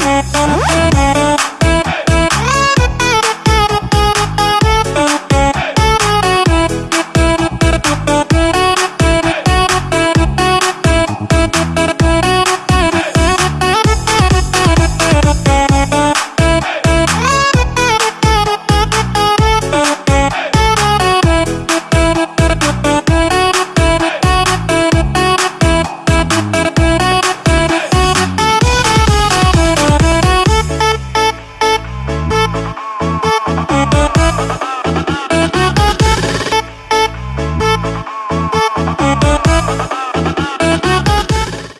Mm-hmm.